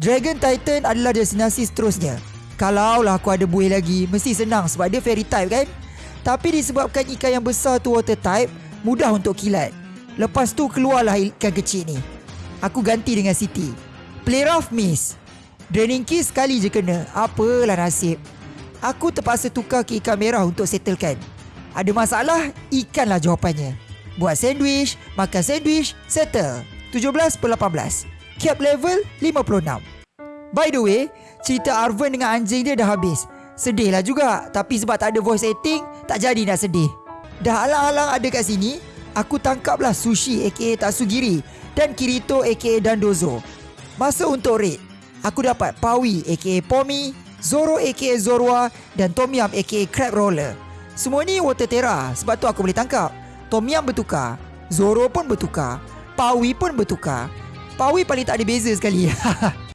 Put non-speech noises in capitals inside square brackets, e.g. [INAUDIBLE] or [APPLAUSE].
Dragon Titan adalah destinasi seterusnya. Kalau lah aku ada buih lagi, mesti senang sebab dia fairy type kan? Tapi disebabkan ikan yang besar tu water type, mudah untuk kilat. Lepas tu keluarlah ikan kecil ni. Aku ganti dengan City. Play rough miss. Draining kiss sekali je kena. Apalah nasib. Aku terpaksa tukar ke ikan merah untuk settlekan. Ada masalah, ikanlah jawapannya. Buat sandwich, makan sandwich, settle. 17 per 18. Cap level 56. By the way, cerita Arven dengan anjing dia dah habis. Sedih lah juga, tapi sebab tak ada voice acting, tak jadi nak sedih. Dah alang-alang ada kat sini, aku tangkaplah Sushi aka Tatsugiri dan Kirito aka Dandozo. Masa untuk raid, aku dapat Pawi aka Pomi, Zoro aka Zorua dan Tom Yam aka Crab Roller. Semua ni water terra sebab tu aku boleh tangkap. Tom Yam bertukar, Zoro pun bertukar, Pawi pun bertukar. Pawi paling tak ada beza sekali. [LAUGHS]